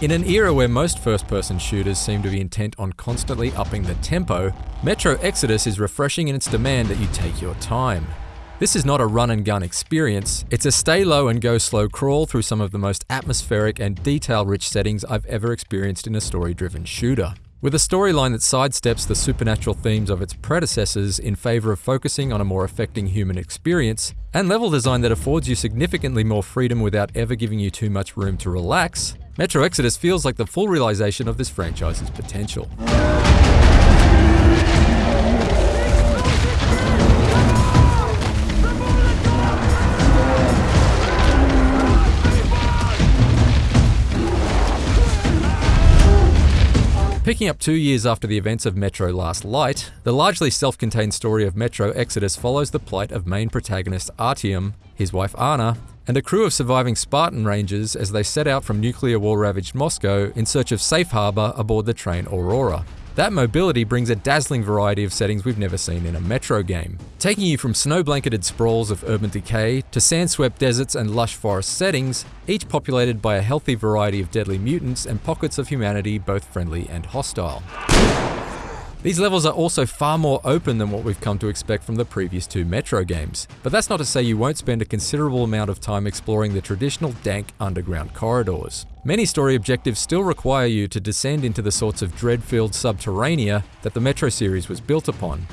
In an era where most first-person shooters seem to be intent on constantly upping the tempo, Metro Exodus is refreshing in its demand that you take your time. This is not a run and gun experience, it's a stay low and go slow crawl through some of the most atmospheric and detail rich settings I've ever experienced in a story driven shooter. With a storyline that sidesteps the supernatural themes of its predecessors in favour of focusing on a more affecting human experience, and level design that affords you significantly more freedom without ever giving you too much room to relax, Metro Exodus feels like the full realization of this franchise's potential. Picking up two years after the events of Metro Last Light, the largely self contained story of Metro Exodus follows the plight of main protagonist Artyom, his wife Anna, and a crew of surviving Spartan Rangers as they set out from nuclear war ravaged Moscow in search of safe harbour aboard the train Aurora. That mobility brings a dazzling variety of settings we've never seen in a Metro game, taking you from snow blanketed sprawls of urban decay to sand swept deserts and lush forest settings, each populated by a healthy variety of deadly mutants and pockets of humanity both friendly and hostile. These levels are also far more open than what we've come to expect from the previous two Metro games, but that's not to say you won't spend a considerable amount of time exploring the traditional dank underground corridors. Many story objectives still require you to descend into the sorts of dread-filled subterranea that the Metro series was built upon.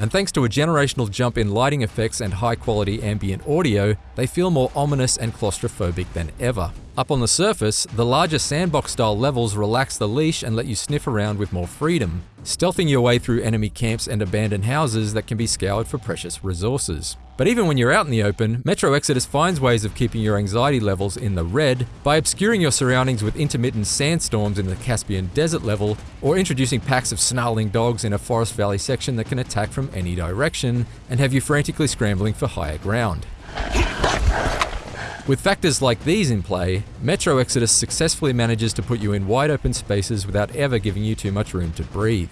And thanks to a generational jump in lighting effects and high quality ambient audio, they feel more ominous and claustrophobic than ever. Up on the surface, the larger sandbox style levels relax the leash and let you sniff around with more freedom, stealthing your way through enemy camps and abandoned houses that can be scoured for precious resources. But even when you're out in the open, Metro Exodus finds ways of keeping your anxiety levels in the red by obscuring your surroundings with intermittent sandstorms in the Caspian Desert level, or introducing packs of snarling dogs in a Forest Valley section that can attack from any direction and have you frantically scrambling for higher ground. With factors like these in play, Metro Exodus successfully manages to put you in wide open spaces without ever giving you too much room to breathe.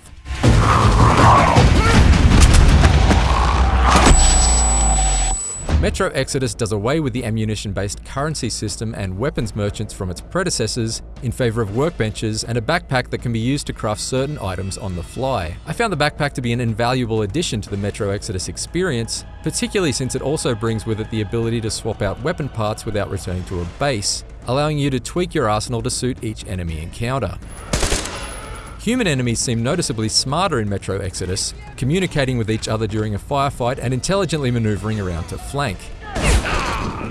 Metro Exodus does away with the ammunition-based currency system and weapons merchants from its predecessors in favor of workbenches and a backpack that can be used to craft certain items on the fly. I found the backpack to be an invaluable addition to the Metro Exodus experience, particularly since it also brings with it the ability to swap out weapon parts without returning to a base, allowing you to tweak your arsenal to suit each enemy encounter. Human enemies seem noticeably smarter in Metro Exodus, communicating with each other during a firefight and intelligently maneuvering around to flank.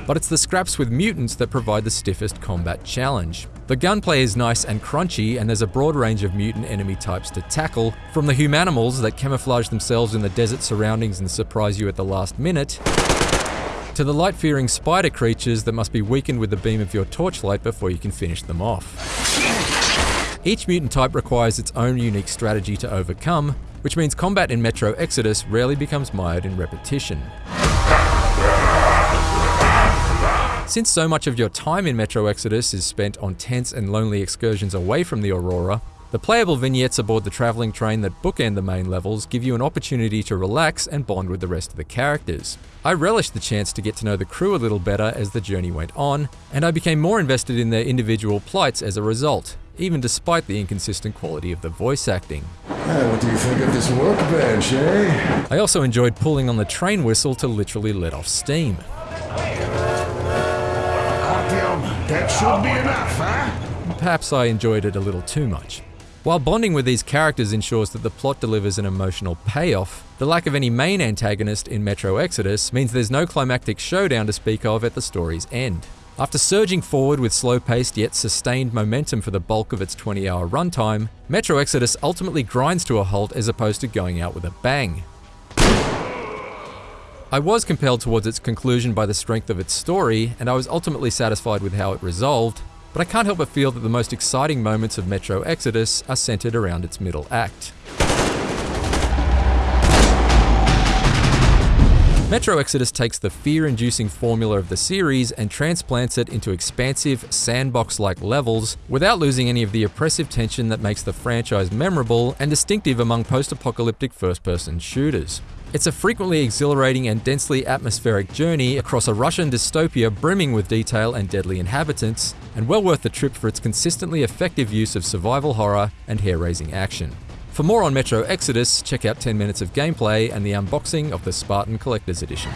But it's the scraps with mutants that provide the stiffest combat challenge. The gunplay is nice and crunchy, and there's a broad range of mutant enemy types to tackle, from the humanimals that camouflage themselves in the desert surroundings and surprise you at the last minute, to the light-fearing spider creatures that must be weakened with the beam of your torchlight before you can finish them off. Each mutant type requires its own unique strategy to overcome, which means combat in Metro Exodus rarely becomes mired in repetition. Since so much of your time in Metro Exodus is spent on tense and lonely excursions away from the Aurora, the playable vignettes aboard the travelling train that bookend the main levels give you an opportunity to relax and bond with the rest of the characters. I relished the chance to get to know the crew a little better as the journey went on, and I became more invested in their individual plights as a result, even despite the inconsistent quality of the voice acting. Hey, what do you think of this workbench, eh? I also enjoyed pulling on the train whistle to literally let off steam. that should be enough, huh? Perhaps I enjoyed it a little too much. While bonding with these characters ensures that the plot delivers an emotional payoff, the lack of any main antagonist in Metro Exodus means there's no climactic showdown to speak of at the story's end. After surging forward with slow-paced yet sustained momentum for the bulk of its 20-hour runtime, Metro Exodus ultimately grinds to a halt as opposed to going out with a bang. I was compelled towards its conclusion by the strength of its story, and I was ultimately satisfied with how it resolved, but I can't help but feel that the most exciting moments of Metro Exodus are centered around its middle act. Metro Exodus takes the fear-inducing formula of the series and transplants it into expansive, sandbox-like levels without losing any of the oppressive tension that makes the franchise memorable and distinctive among post-apocalyptic first-person shooters. It's a frequently exhilarating and densely atmospheric journey across a Russian dystopia brimming with detail and deadly inhabitants, and well worth the trip for its consistently effective use of survival horror and hair raising action. For more on Metro Exodus, check out 10 minutes of gameplay and the unboxing of the Spartan Collector's Edition.